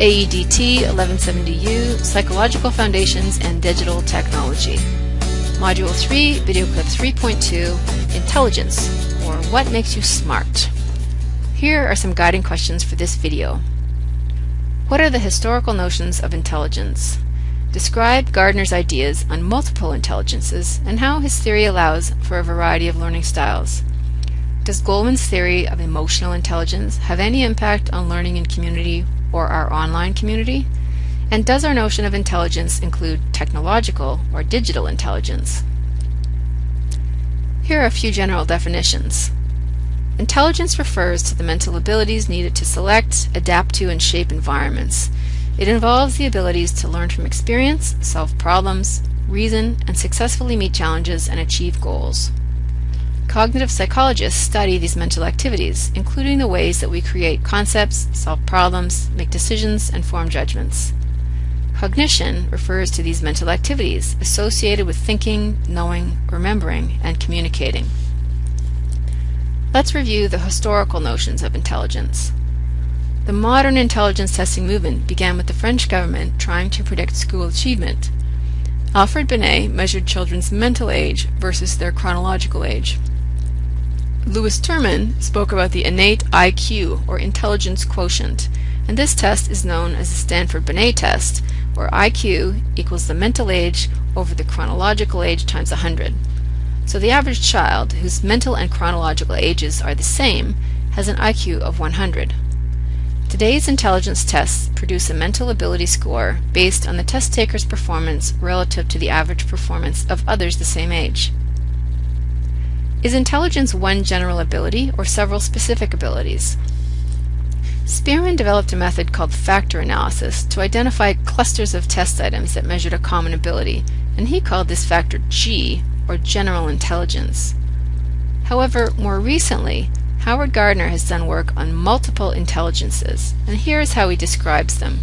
AEDT 1170U, Psychological Foundations and Digital Technology. Module 3, Video Clip 3.2, Intelligence, or What Makes You Smart. Here are some guiding questions for this video. What are the historical notions of intelligence? Describe Gardner's ideas on multiple intelligences and how his theory allows for a variety of learning styles. Does Goleman's theory of emotional intelligence have any impact on learning in community or our online community? And does our notion of intelligence include technological or digital intelligence? Here are a few general definitions. Intelligence refers to the mental abilities needed to select, adapt to, and shape environments. It involves the abilities to learn from experience, solve problems, reason, and successfully meet challenges and achieve goals. Cognitive psychologists study these mental activities, including the ways that we create concepts, solve problems, make decisions, and form judgments. Cognition refers to these mental activities associated with thinking, knowing, remembering, and communicating. Let's review the historical notions of intelligence. The modern intelligence testing movement began with the French government trying to predict school achievement. Alfred Binet measured children's mental age versus their chronological age. Lewis Terman spoke about the innate IQ, or intelligence quotient, and this test is known as the Stanford-Binet test, where IQ equals the mental age over the chronological age times 100. So the average child, whose mental and chronological ages are the same, has an IQ of 100. Today's intelligence tests produce a mental ability score based on the test taker's performance relative to the average performance of others the same age. Is intelligence one general ability or several specific abilities? Spearman developed a method called factor analysis to identify clusters of test items that measured a common ability, and he called this factor G, or general intelligence. However, more recently, Howard Gardner has done work on multiple intelligences, and here is how he describes them.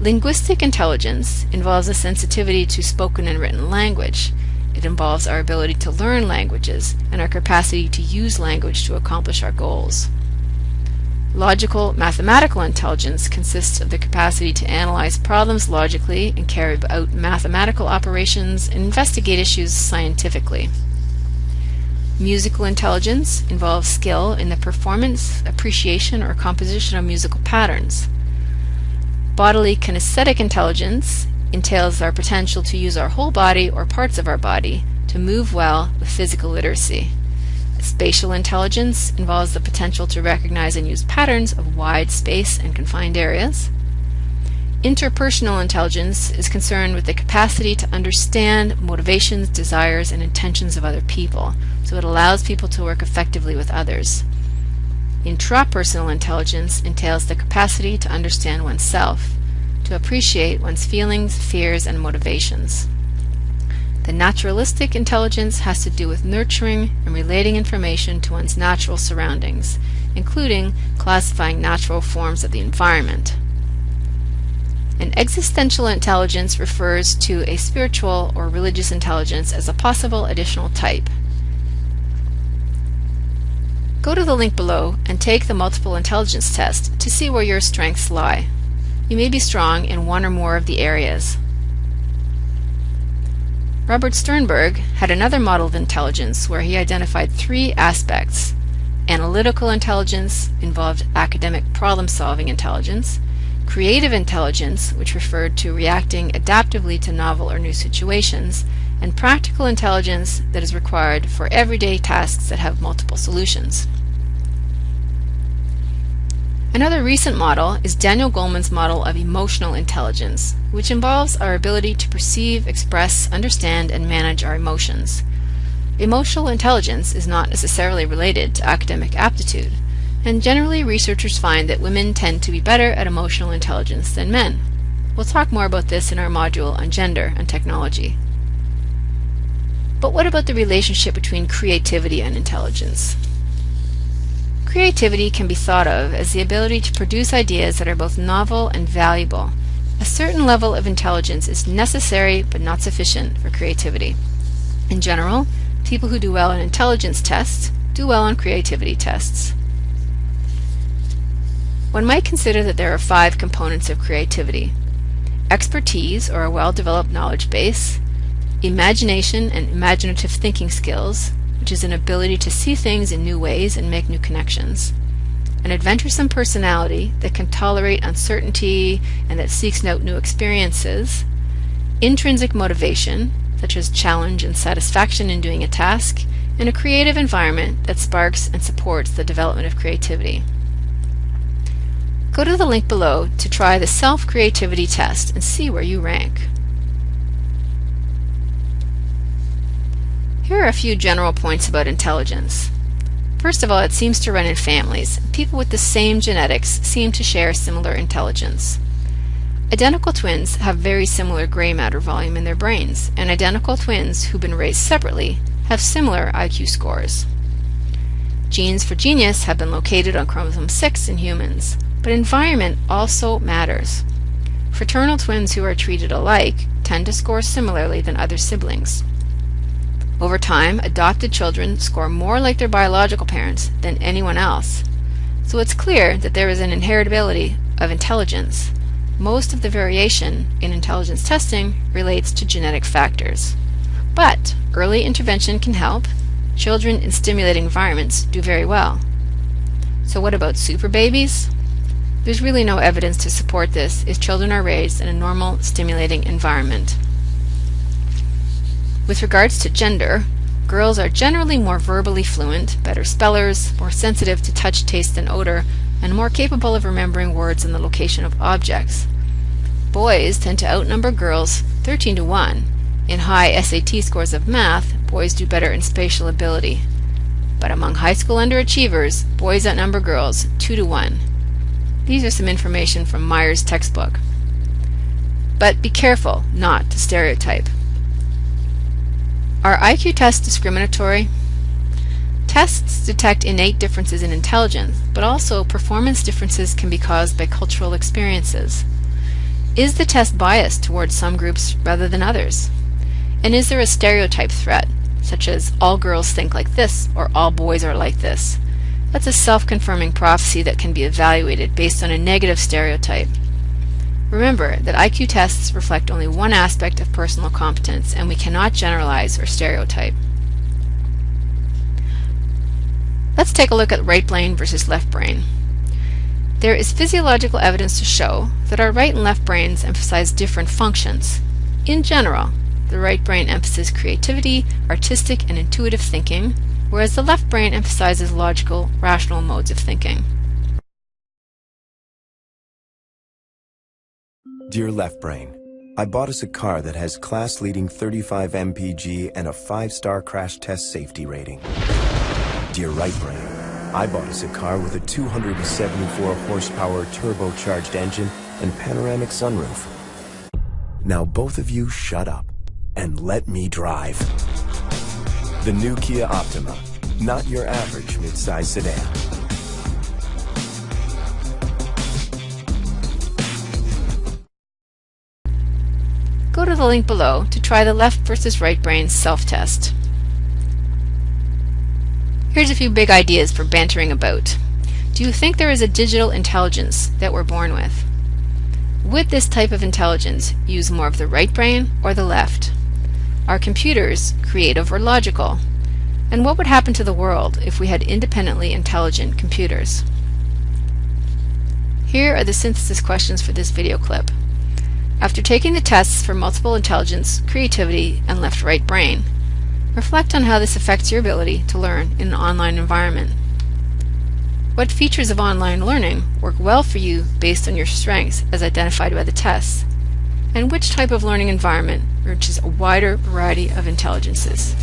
Linguistic intelligence involves a sensitivity to spoken and written language. It involves our ability to learn languages and our capacity to use language to accomplish our goals. Logical mathematical intelligence consists of the capacity to analyze problems logically and carry out mathematical operations and investigate issues scientifically. Musical intelligence involves skill in the performance, appreciation, or composition of musical patterns. Bodily kinesthetic intelligence entails our potential to use our whole body or parts of our body to move well with physical literacy. Spatial intelligence involves the potential to recognize and use patterns of wide space and confined areas. Interpersonal intelligence is concerned with the capacity to understand motivations, desires, and intentions of other people, so it allows people to work effectively with others. Intrapersonal intelligence entails the capacity to understand oneself, to appreciate one's feelings, fears, and motivations. The naturalistic intelligence has to do with nurturing and relating information to one's natural surroundings, including classifying natural forms of the environment. An existential intelligence refers to a spiritual or religious intelligence as a possible additional type. Go to the link below and take the multiple intelligence test to see where your strengths lie. You may be strong in one or more of the areas. Robert Sternberg had another model of intelligence where he identified three aspects. Analytical intelligence involved academic problem-solving intelligence, creative intelligence, which referred to reacting adaptively to novel or new situations, and practical intelligence that is required for everyday tasks that have multiple solutions. Another recent model is Daniel Goleman's model of emotional intelligence, which involves our ability to perceive, express, understand, and manage our emotions. Emotional intelligence is not necessarily related to academic aptitude and generally researchers find that women tend to be better at emotional intelligence than men. We'll talk more about this in our module on gender and technology. But what about the relationship between creativity and intelligence? Creativity can be thought of as the ability to produce ideas that are both novel and valuable. A certain level of intelligence is necessary but not sufficient for creativity. In general, people who do well on intelligence tests do well on creativity tests. one might consider that there are five components of creativity. Expertise, or a well-developed knowledge base, imagination and imaginative thinking skills, which is an ability to see things in new ways and make new connections, an adventuresome personality that can tolerate uncertainty and that seeks out new experiences, intrinsic motivation, such as challenge and satisfaction in doing a task, and a creative environment that sparks and supports the development of creativity. Go to the link below to try the self-creativity test and see where you rank. Here are a few general points about intelligence. First of all, it seems to run in families. People with the same genetics seem to share similar intelligence. Identical twins have very similar gray matter volume in their brains, and identical twins who've been raised separately have similar IQ scores. Genes for genius have been located on chromosome 6 in humans, but environment also matters. Fraternal twins who are treated alike tend to score similarly than other siblings. Over time, adopted children score more like their biological parents than anyone else. So it's clear that there is an inheritability of intelligence. Most of the variation in intelligence testing relates to genetic factors. But early intervention can help. Children in stimulating environments do very well. So what about super babies? There's really no evidence to support this if children are raised in a normal, stimulating environment. With regards to gender, girls are generally more verbally fluent, better spellers, more sensitive to touch, taste, and odor, and more capable of remembering words and the location of objects. Boys tend to outnumber girls 13 to 1. In high SAT scores of math, boys do better in spatial ability. But among high school underachievers, boys outnumber girls 2 to 1. These are some information from Myers' textbook. But be careful not to stereotype. Are IQ tests discriminatory? Tests detect innate differences in intelligence, but also performance differences can be caused by cultural experiences. Is the test biased towards some groups rather than others? And is there a stereotype threat, such as all girls think like this or all boys are like this? That's a self-confirming prophecy that can be evaluated based on a negative stereotype. Remember that IQ tests reflect only one aspect of personal competence and we cannot generalize or stereotype. Let's take a look at right brain versus left brain. There is physiological evidence to show that our right and left brains emphasize different functions. In general, the right brain emphasizes creativity, artistic, and intuitive thinking, whereas the left brain emphasizes logical, rational modes of thinking. Dear Left Brain, I bought us a car that has class-leading 35 mpg and a 5-star crash test safety rating. Dear Right Brain, I bought us a car with a 274 horsepower turbocharged engine and panoramic sunroof. Now both of you shut up and let me drive. The new Kia Optima, not your average midsize sedan. Go to the link below to try the left versus right brain self-test. Here's a few big ideas for bantering about. Do you think there is a digital intelligence that we're born with? Would this type of intelligence use more of the right brain or the left? Are computers creative or logical? And what would happen to the world if we had independently intelligent computers? Here are the synthesis questions for this video clip. After taking the tests for multiple intelligence, creativity, and left-right brain, reflect on how this affects your ability to learn in an online environment. What features of online learning work well for you based on your strengths as identified by the tests? And which type of learning environment reaches a wider variety of intelligences?